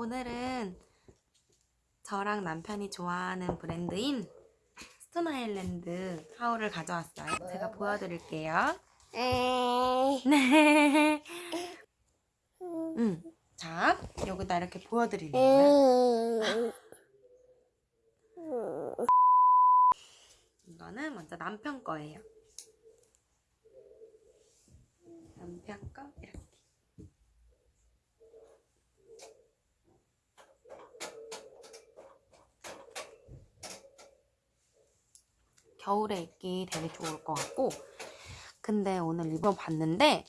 오늘은 저랑 남편이 좋아하는 브랜드인 스톤 아일랜드 하울을 가져왔어요. 제가 보여드릴게요. 에이. 네. 음. 자, 여기다 이렇게 보여드리려고요. 음. 이거는 먼저 남편 거예요. 남편 거 이렇게. 겨울에 입기 되게 좋을 것 같고 근데 오늘 입어봤는데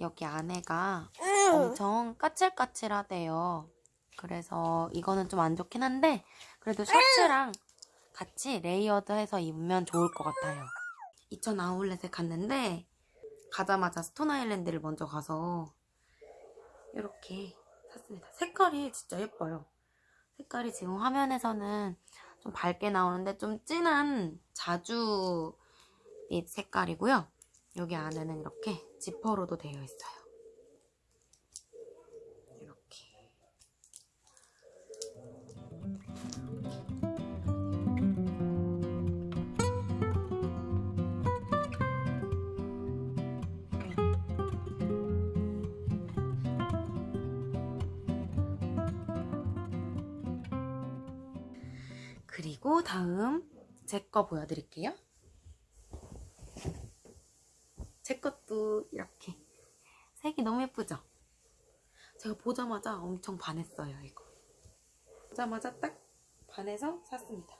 여기 안에가 엄청 까칠까칠하대요. 그래서 이거는 좀 안 좋긴 한데 그래도 셔츠랑 같이 layered해서 입으면 좋을 것 같아요. 이천 아울렛에 갔는데 가자마자 스톤 아일랜드를 먼저 가서 이렇게 샀습니다. 색깔이 진짜 예뻐요. 색깔이 지금 화면에서는 좀 밝게 나오는데 좀 진한 자주빛 색깔이고요. 여기 안에는 이렇게 지퍼로도 되어 있어요. 그리고 다음 제 거 보여드릴게요. 제 것도 이렇게 색이 너무 예쁘죠? 제가 보자마자 엄청 반했어요, 이거. 보자마자 딱 반해서 샀습니다.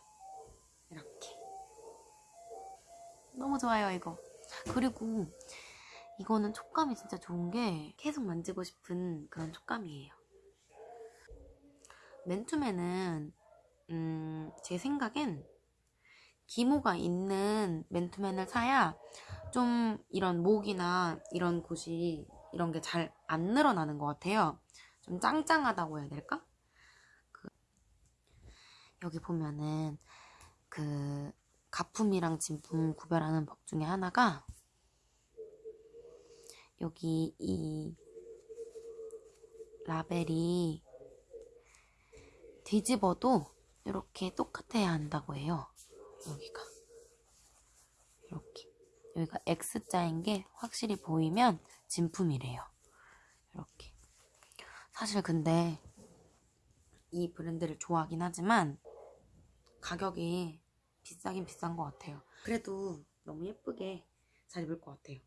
이렇게. 너무 좋아요, 이거. 그리고 이거는 촉감이 진짜 좋은 게 계속 만지고 싶은 그런 촉감이에요. 맨투맨은 음, 제 생각엔 기모가 있는 맨투맨을 사야 좀 이런 목이나 이런 곳이 이런 게 잘 안 늘어나는 것 같아요. 좀 짱짱하다고 해야 될까? 그 여기 보면은 그 가품이랑 진품 구별하는 법 중에 하나가 여기 이 라벨이 뒤집어도 이렇게 똑같아야 한다고 해요. 여기가 이렇게 여기가 X자인 게 확실히 보이면 진품이래요. 이렇게 사실 근데 이 브랜드를 좋아하긴 하지만 가격이 비싸긴 비싼 것 같아요. 그래도 너무 예쁘게 잘 입을 것 같아요.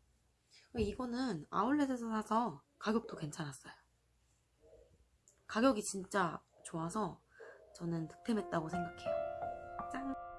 이거는 아울렛에서 사서 가격도 괜찮았어요. 가격이 진짜 좋아서 저는 득템했다고 생각해요. 짠!